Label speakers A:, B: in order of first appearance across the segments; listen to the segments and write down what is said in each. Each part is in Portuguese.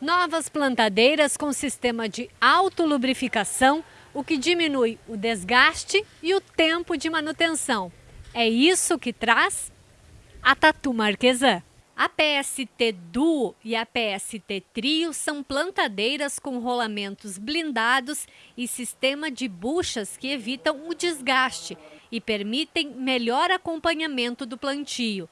A: Novas plantadeiras com sistema de autolubrificação, o que diminui o desgaste e o tempo de manutenção. É isso que traz a Tatu Marquesan. A PST Duo e a PST Trio são plantadeiras com rolamentos blindados e sistema de buchas que evitam o desgaste e permitem melhor acompanhamento do plantio.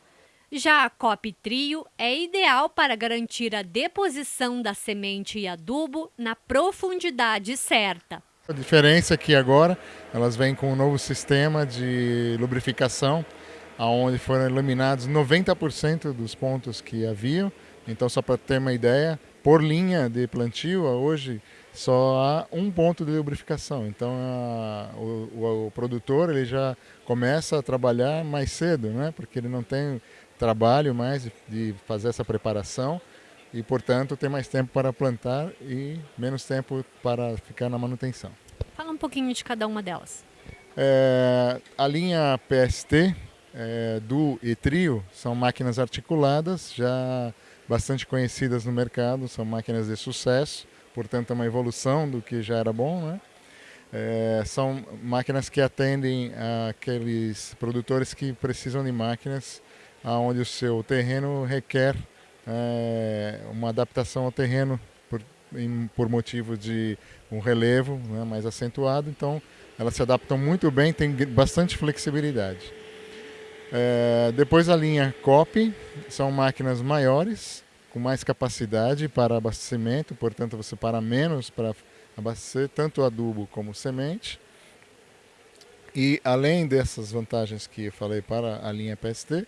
A: Já a COP Trio é ideal para garantir a deposição da semente e adubo na profundidade certa.
B: A diferença é que agora elas vêm com um novo sistema de lubrificação onde foram eliminados 90% dos pontos que haviam. Então, só para ter uma ideia, por linha de plantio, hoje só há um ponto de lubrificação. Então, a, o, o, o, produtor ele já começa a trabalhar mais cedo, né? porque ele não tem trabalho mais de, fazer essa preparação e, portanto, tem mais tempo para plantar e menos tempo para ficar na manutenção.
A: Fala um pouquinho de cada uma delas.
B: É, a linha PST, é, do e trio são máquinas articuladas, já bastante conhecidas no mercado, são máquinas de sucesso, portanto é uma evolução do que já era bom. Né? É, são máquinas que atendem aqueles produtores que precisam de máquinas onde o seu terreno requer é, uma adaptação ao terreno por, em, por motivo de um relevo né, mais acentuado, então elas se adaptam muito bem, tem bastante flexibilidade. É, depois a linha COP, são máquinas maiores, com mais capacidade para abastecimento, portanto você para menos para abastecer tanto adubo como semente. E além dessas vantagens que eu falei para a linha PST,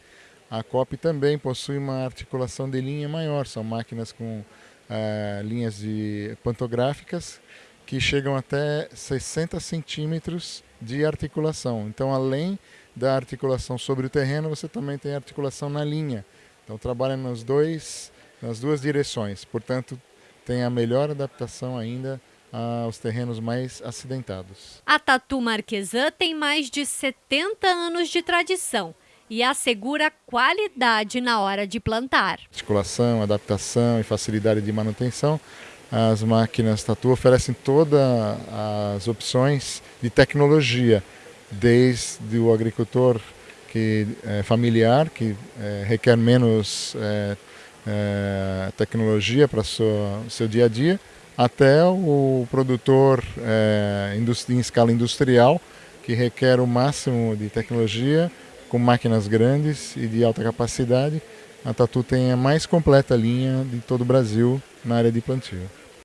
B: a COP também possui uma articulação de linha maior, são máquinas com é, linhas de pantográficas que chegam até 60 centímetros de articulação. Então, além da articulação sobre o terreno, você também tem articulação na linha. Então trabalha nos dois, nas duas direções. Portanto, tem a melhor adaptação ainda aos terrenos mais acidentados.
A: A Tatu Marquesan tem mais de 70 anos de tradição e assegura qualidade na hora de plantar.
B: Articulação, adaptação e facilidade de manutenção. As máquinas Tatu oferecem todas as opções de tecnologia desde o agricultor que é familiar, que é, requer menos é, é tecnologia para o seu dia a dia, até o produtor em escala industrial, que requer o máximo de tecnologia, com máquinas grandes e de alta capacidade. A Tatu tem a mais completa linha de todo o Brasil na área de plantio.